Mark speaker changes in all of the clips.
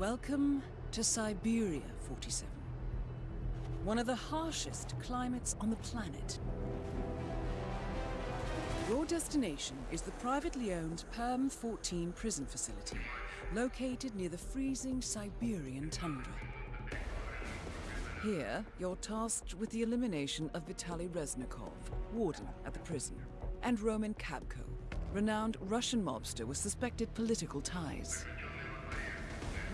Speaker 1: Welcome to Siberia, 47. One of the harshest climates on the planet. Your destination is the privately owned Perm 14 prison facility, located near the freezing Siberian tundra. Here, you're tasked with the elimination of Vitaly Reznikov, warden at the prison, and Roman Kabko, renowned Russian mobster with suspected political ties.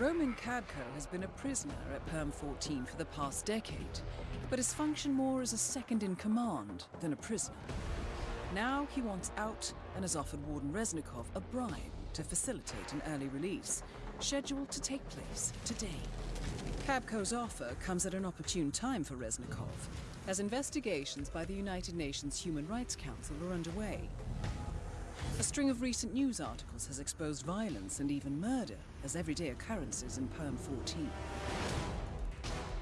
Speaker 1: Roman Kabko has been a prisoner at Perm 14 for the past decade, but has functioned more as a second-in-command than a prisoner. Now he wants out and has offered Warden Reznikov a bribe to facilitate an early release, scheduled to take place today. Kabko's offer comes at an opportune time for Reznikov, as investigations by the United Nations Human Rights Council are underway. A string of recent news articles has exposed violence and even murder as everyday occurrences in Perm 14.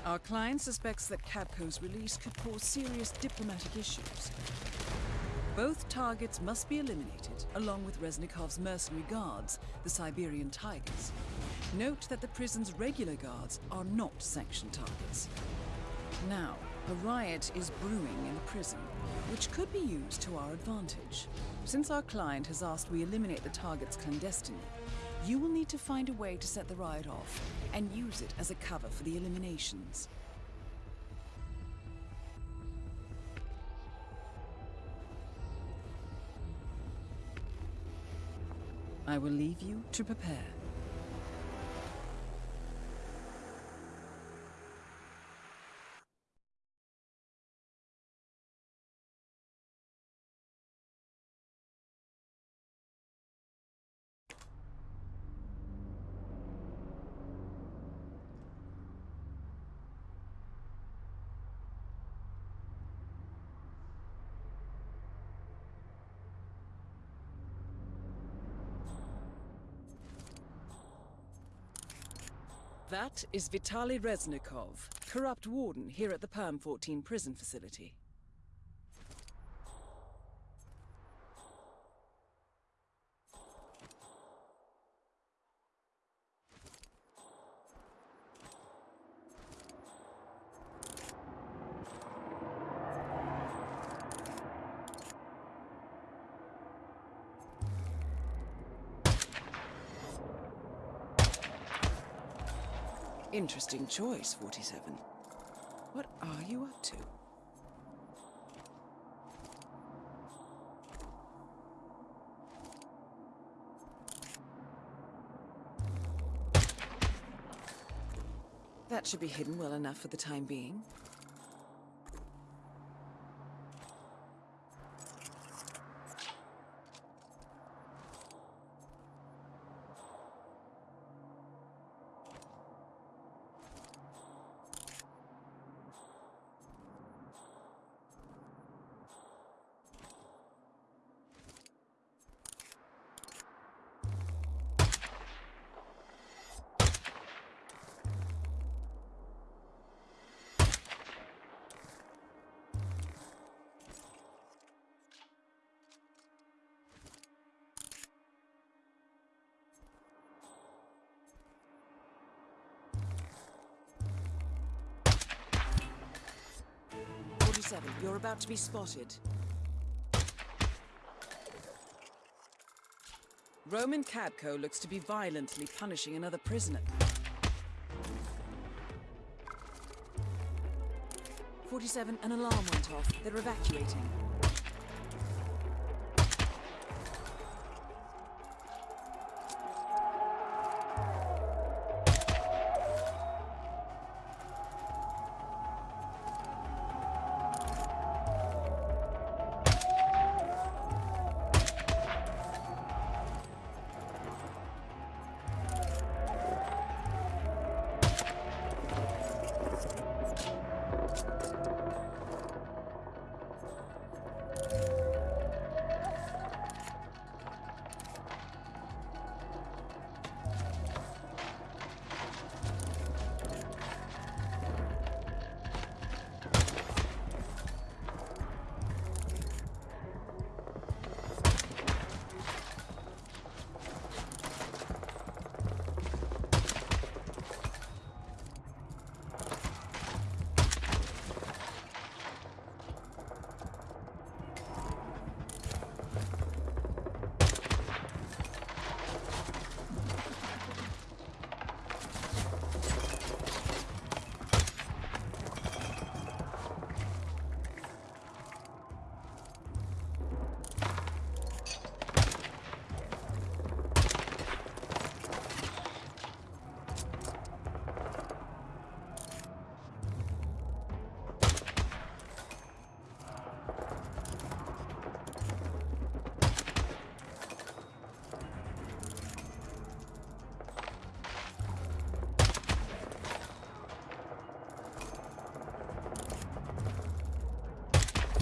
Speaker 1: Our client suspects that Kabko's release could cause serious diplomatic issues. Both targets must be eliminated, along with Reznikov's mercenary guards, the Siberian Tigers. Note that the prison's regular guards are not sanctioned targets. Now, a riot is brewing in the prison, which could be used to our advantage. Since our client has asked we eliminate the targets clandestinely, you will need to find a way to set the riot off and use it as a cover for the eliminations. I will leave you to prepare. That is Vitaly Reznikov, corrupt warden here at the Perm 14 prison facility. Interesting choice, 47. What are you up to? That should be hidden well enough for the time being. Forty-seven, you're about to be spotted. Roman Kabko looks to be violently punishing another prisoner. 47, an alarm went off. They're evacuating.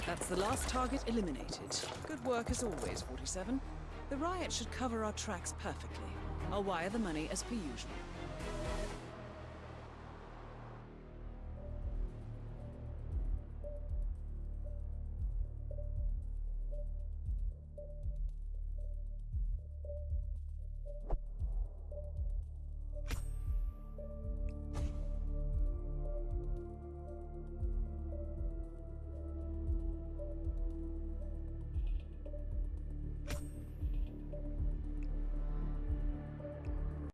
Speaker 1: That's the last target eliminated. Good work as always, 47. The riot should cover our tracks perfectly. I'll wire the money as per usual.